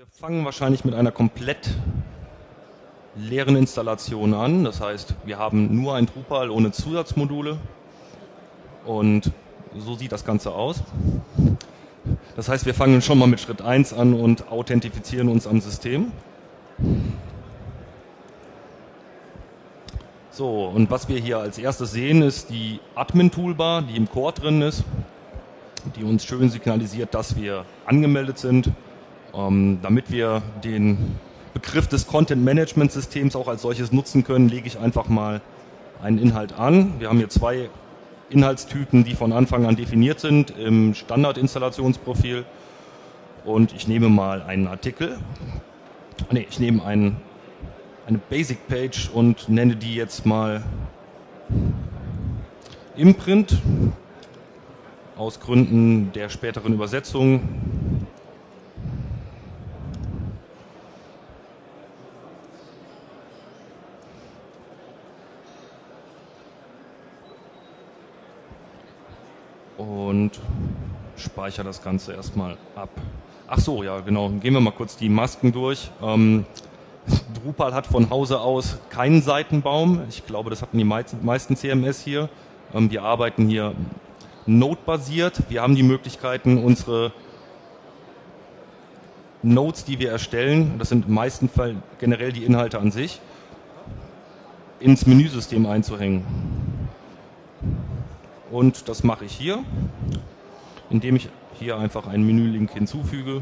Wir fangen wahrscheinlich mit einer komplett leeren Installation an. Das heißt, wir haben nur ein Drupal ohne Zusatzmodule und so sieht das Ganze aus. Das heißt, wir fangen schon mal mit Schritt 1 an und authentifizieren uns am System. So, und was wir hier als erstes sehen, ist die Admin-Toolbar, die im Core drin ist, die uns schön signalisiert, dass wir angemeldet sind, ähm, damit wir den Begriff des Content-Management-Systems auch als solches nutzen können, lege ich einfach mal einen Inhalt an. Wir haben hier zwei Inhaltstypen, die von Anfang an definiert sind im Standard-Installationsprofil. Und ich nehme mal einen Artikel. Ne, ich nehme einen, eine Basic-Page und nenne die jetzt mal Imprint aus Gründen der späteren Übersetzung und speichere das Ganze erstmal ab. Ach so, ja genau, gehen wir mal kurz die Masken durch. Ähm, Drupal hat von Hause aus keinen Seitenbaum. Ich glaube, das hatten die meisten CMS hier. Ähm, wir arbeiten hier Node-basiert. Wir haben die Möglichkeiten, unsere Nodes, die wir erstellen, das sind im meisten Fall generell die Inhalte an sich, ins Menüsystem einzuhängen. Und das mache ich hier, indem ich hier einfach einen Menülink hinzufüge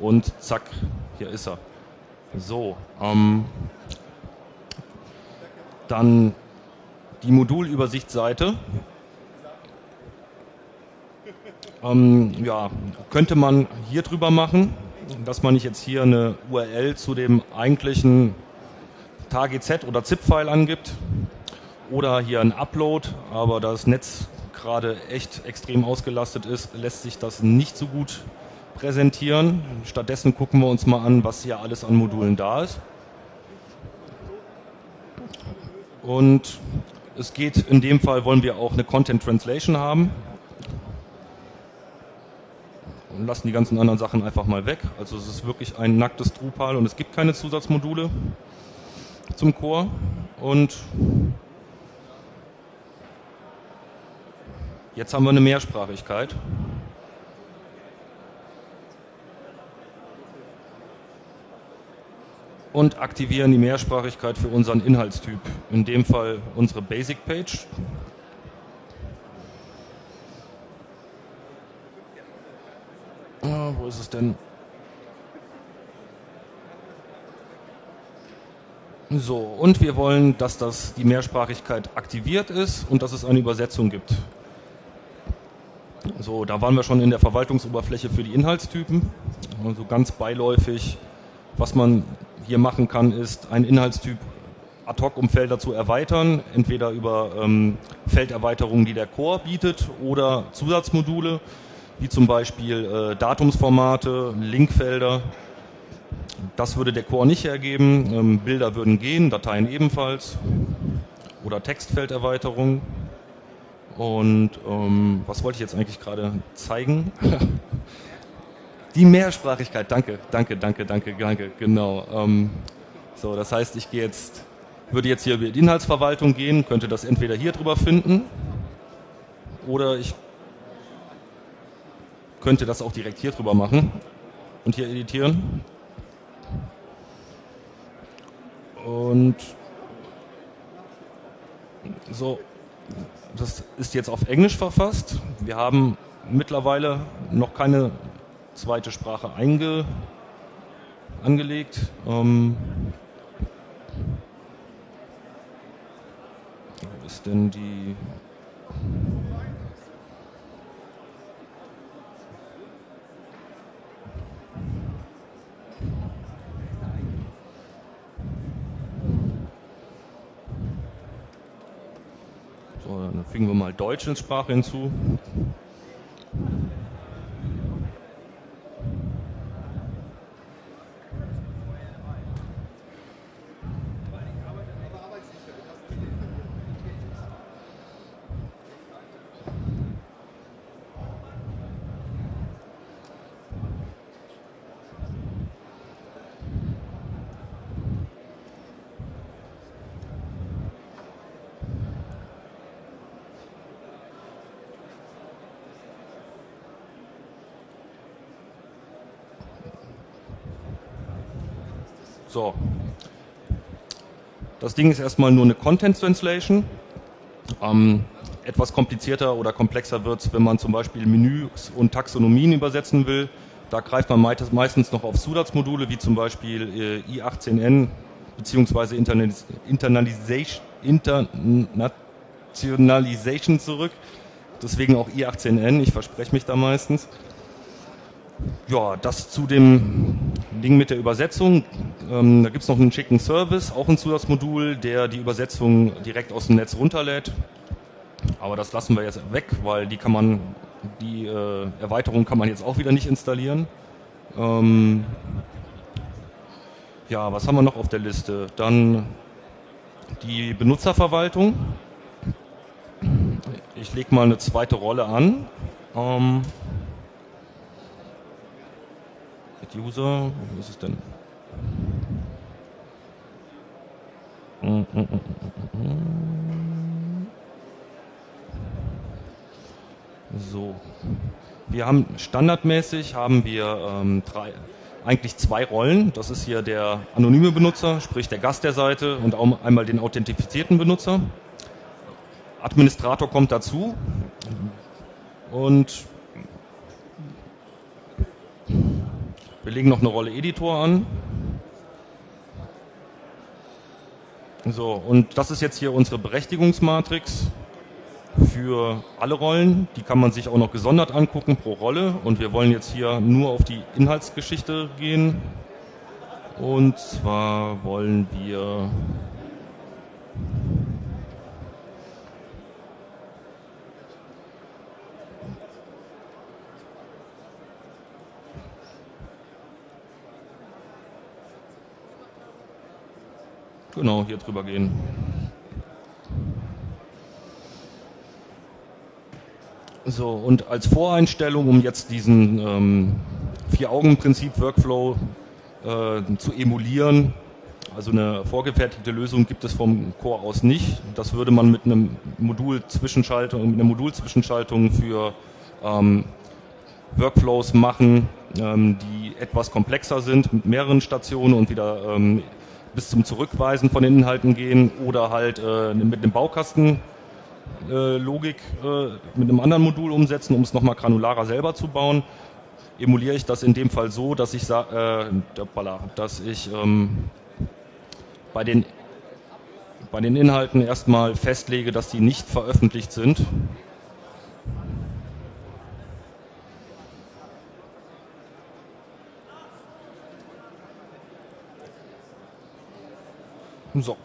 und zack, hier ist er. So, ähm, dann die Modulübersichtsseite. Ähm, ja, könnte man hier drüber machen, dass man nicht jetzt hier eine URL zu dem eigentlichen TGZ oder ZIP-File angibt, oder hier ein Upload, aber da das Netz gerade echt extrem ausgelastet ist, lässt sich das nicht so gut präsentieren. Stattdessen gucken wir uns mal an, was hier alles an Modulen da ist. Und es geht in dem Fall, wollen wir auch eine Content Translation haben. Und lassen die ganzen anderen Sachen einfach mal weg. Also es ist wirklich ein nacktes Drupal und es gibt keine Zusatzmodule zum Core. Und Jetzt haben wir eine Mehrsprachigkeit. Und aktivieren die Mehrsprachigkeit für unseren Inhaltstyp. In dem Fall unsere Basic Page. Ah, wo ist es denn? So, und wir wollen, dass das die Mehrsprachigkeit aktiviert ist und dass es eine Übersetzung gibt. So, da waren wir schon in der Verwaltungsoberfläche für die Inhaltstypen. Also ganz beiläufig, was man hier machen kann, ist einen Inhaltstyp ad hoc um Felder zu erweitern, entweder über ähm, Felderweiterungen, die der Core bietet oder Zusatzmodule, wie zum Beispiel äh, Datumsformate, Linkfelder. Das würde der Core nicht hergeben. Ähm, Bilder würden gehen, Dateien ebenfalls oder Textfelderweiterungen. Und ähm, was wollte ich jetzt eigentlich gerade zeigen? Die Mehrsprachigkeit, danke, danke, danke, danke, danke, genau. Ähm, so, das heißt, ich gehe jetzt, würde jetzt hier über die Inhaltsverwaltung gehen, könnte das entweder hier drüber finden oder ich könnte das auch direkt hier drüber machen und hier editieren. Und so, das ist jetzt auf Englisch verfasst. Wir haben mittlerweile noch keine zweite Sprache einge, angelegt. Ähm, wo ist denn die... dann fügen wir mal Deutsch ins Sprache hinzu. So. Das Ding ist erstmal nur eine Content Translation. Ähm, etwas komplizierter oder komplexer wird es, wenn man zum Beispiel Menüs und Taxonomien übersetzen will. Da greift man meistens noch auf Zusatzmodule, wie zum Beispiel äh, i18n bzw. Internalisation, Internationalization zurück. Deswegen auch i18n, ich verspreche mich da meistens. Ja, das zu dem Ding mit der Übersetzung. Ähm, da gibt es noch einen schicken Service, auch ein Zusatzmodul, der die Übersetzung direkt aus dem Netz runterlädt. Aber das lassen wir jetzt weg, weil die kann man, die äh, Erweiterung kann man jetzt auch wieder nicht installieren. Ähm ja, was haben wir noch auf der Liste? Dann die Benutzerverwaltung. Ich lege mal eine zweite Rolle an. Ähm User, wo ist es denn? So, wir haben standardmäßig haben wir ähm, drei, eigentlich zwei Rollen. Das ist hier der anonyme Benutzer, sprich der Gast der Seite und auch einmal den authentifizierten Benutzer. Administrator kommt dazu und wir legen noch eine Rolle Editor an. So, und das ist jetzt hier unsere Berechtigungsmatrix für alle Rollen. Die kann man sich auch noch gesondert angucken pro Rolle. Und wir wollen jetzt hier nur auf die Inhaltsgeschichte gehen. Und zwar wollen wir genau hier drüber gehen. So, und als Voreinstellung, um jetzt diesen ähm, Vier-Augen-Prinzip-Workflow äh, zu emulieren, also eine vorgefertigte Lösung gibt es vom Core aus nicht. Das würde man mit einem Modul-Zwischenschaltung, mit einer Modul-Zwischenschaltung für ähm, Workflows machen, ähm, die etwas komplexer sind, mit mehreren Stationen und wieder ähm, bis zum Zurückweisen von den Inhalten gehen oder halt äh, mit einem Baukasten äh, Logik äh, mit einem anderen Modul umsetzen, um es nochmal granularer selber zu bauen. Emuliere ich das in dem Fall so, dass ich, äh, dass ich ähm, bei, den, bei den Inhalten erstmal festlege, dass die nicht veröffentlicht sind. So.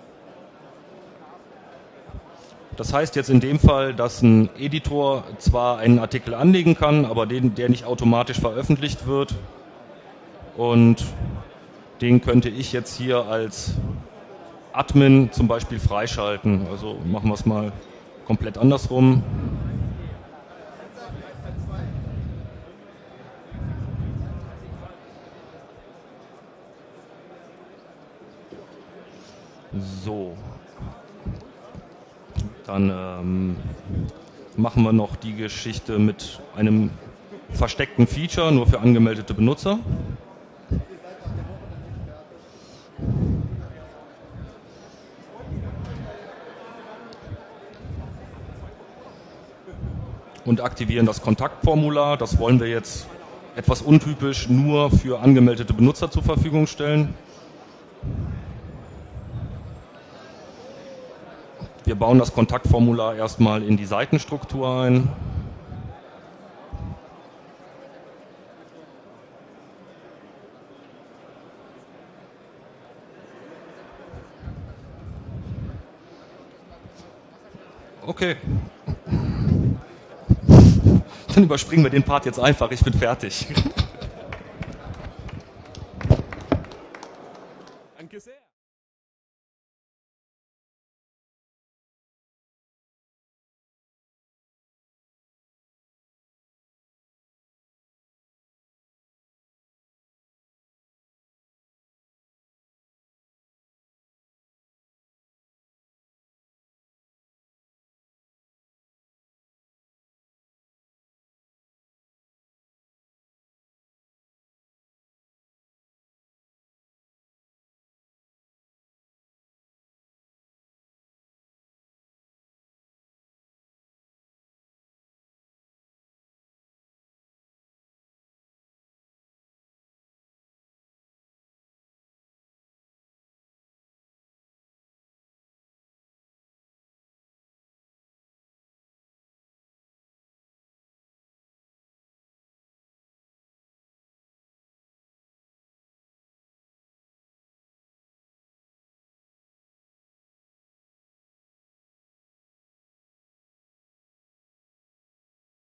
Das heißt jetzt in dem Fall, dass ein Editor zwar einen Artikel anlegen kann, aber den, der nicht automatisch veröffentlicht wird. Und den könnte ich jetzt hier als Admin zum Beispiel freischalten. Also machen wir es mal komplett andersrum. So, dann ähm, machen wir noch die Geschichte mit einem versteckten Feature nur für angemeldete Benutzer. Und aktivieren das Kontaktformular. Das wollen wir jetzt etwas untypisch nur für angemeldete Benutzer zur Verfügung stellen. Wir bauen das Kontaktformular erstmal in die Seitenstruktur ein. Okay. Dann überspringen wir den Part jetzt einfach, ich bin fertig.